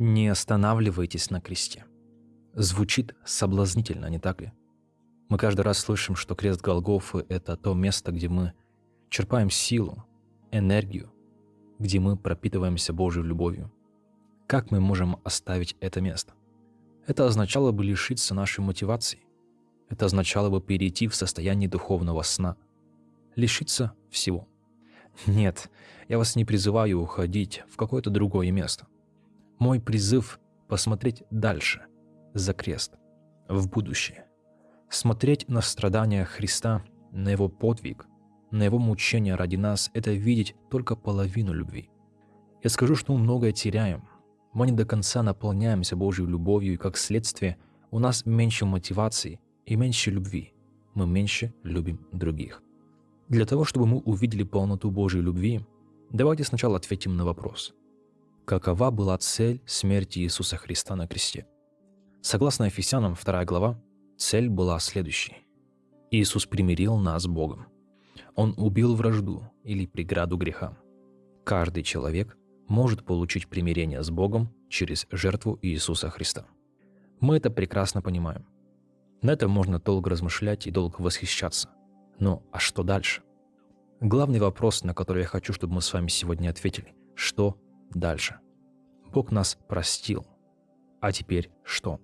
Не останавливайтесь на кресте. Звучит соблазнительно, не так ли? Мы каждый раз слышим, что крест Голгофы – это то место, где мы черпаем силу, энергию, где мы пропитываемся Божьей любовью. Как мы можем оставить это место? Это означало бы лишиться нашей мотивации. Это означало бы перейти в состояние духовного сна. Лишиться всего. Нет, я вас не призываю уходить в какое-то другое место – мой призыв – посмотреть дальше, за крест, в будущее. Смотреть на страдания Христа, на Его подвиг, на Его мучения ради нас – это видеть только половину любви. Я скажу, что мы многое теряем. Мы не до конца наполняемся Божьей любовью, и как следствие у нас меньше мотивации и меньше любви. Мы меньше любим других. Для того, чтобы мы увидели полноту Божьей любви, давайте сначала ответим на вопрос – какова была цель смерти Иисуса Христа на кресте. Согласно Ефесянам 2 глава, цель была следующей. Иисус примирил нас с Богом. Он убил вражду или преграду греха. Каждый человек может получить примирение с Богом через жертву Иисуса Христа. Мы это прекрасно понимаем. На этом можно долго размышлять и долго восхищаться. Но а что дальше? Главный вопрос, на который я хочу, чтобы мы с вами сегодня ответили. Что дальше. Бог нас простил. А теперь что?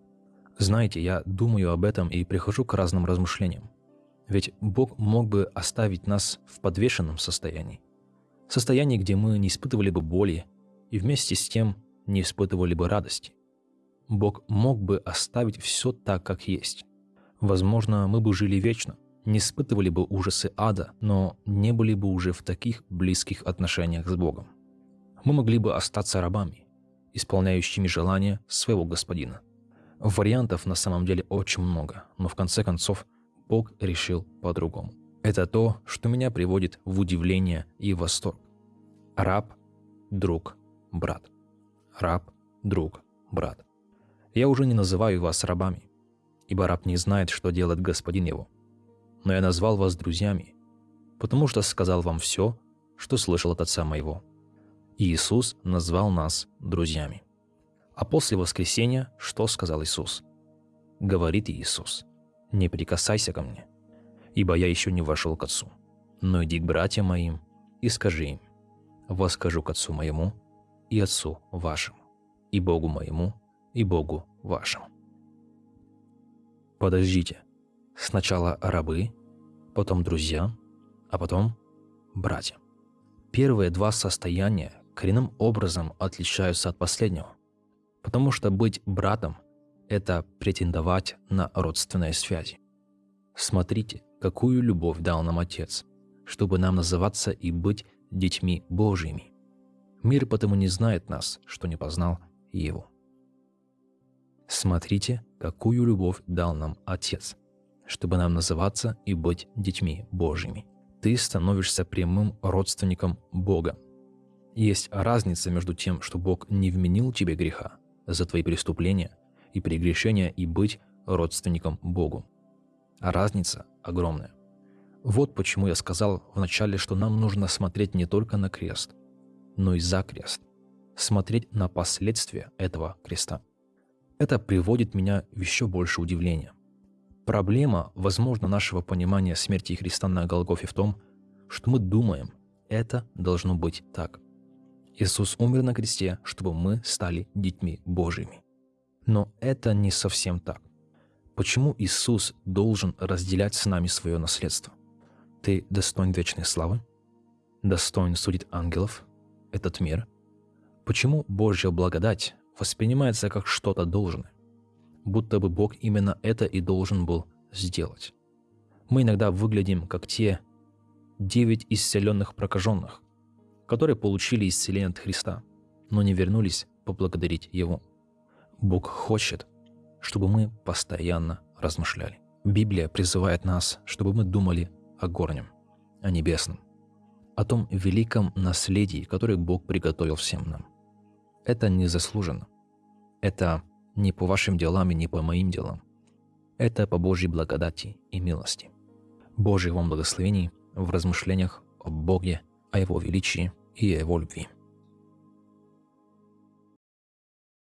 Знаете, я думаю об этом и прихожу к разным размышлениям. Ведь Бог мог бы оставить нас в подвешенном состоянии. Состоянии, где мы не испытывали бы боли и вместе с тем не испытывали бы радости. Бог мог бы оставить все так, как есть. Возможно, мы бы жили вечно, не испытывали бы ужасы ада, но не были бы уже в таких близких отношениях с Богом мы могли бы остаться рабами, исполняющими желания своего господина. Вариантов на самом деле очень много, но в конце концов Бог решил по-другому. Это то, что меня приводит в удивление и восторг. Раб, друг, брат. Раб, друг, брат. Я уже не называю вас рабами, ибо раб не знает, что делает господин его. Но я назвал вас друзьями, потому что сказал вам все, что слышал от отца моего. Иисус назвал нас друзьями. А после воскресения что сказал Иисус? Говорит Иисус, «Не прикасайся ко мне, ибо я еще не вошел к Отцу, но иди к братьям моим и скажи им, воскажу к Отцу моему и Отцу вашему, и Богу моему и Богу вашему». Подождите, сначала рабы, потом друзья, а потом братья. Первые два состояния коренным образом отличаются от последнего. Потому что быть братом – это претендовать на родственные связи. Смотрите, какую любовь дал нам Отец, чтобы нам называться и быть детьми Божьими. Мир потому не знает нас, что не познал Его. Смотрите, какую любовь дал нам Отец, чтобы нам называться и быть детьми Божьими. Ты становишься прямым родственником Бога, есть разница между тем, что Бог не вменил тебе греха за твои преступления и прегрешения и быть родственником Богу. А разница огромная. Вот почему я сказал вначале, что нам нужно смотреть не только на крест, но и за крест. Смотреть на последствия этого креста. Это приводит меня в еще больше удивления. Проблема, возможно, нашего понимания смерти Христа на Голгофе в том, что мы думаем, это должно быть так. Иисус умер на кресте, чтобы мы стали детьми Божьими. Но это не совсем так. Почему Иисус должен разделять с нами свое наследство? Ты достоин вечной славы? Достоин судить ангелов? Этот мир? Почему Божья благодать воспринимается как что-то должное? Будто бы Бог именно это и должен был сделать. Мы иногда выглядим как те девять исцеленных прокаженных, которые получили исцеление от Христа, но не вернулись поблагодарить Его. Бог хочет, чтобы мы постоянно размышляли. Библия призывает нас, чтобы мы думали о горнем, о небесном, о том великом наследии, которое Бог приготовил всем нам. Это не заслуженно. Это не по вашим делам и не по моим делам. Это по Божьей благодати и милости. Божьих вам благословений в размышлениях о Боге о Его величии и о Его любви.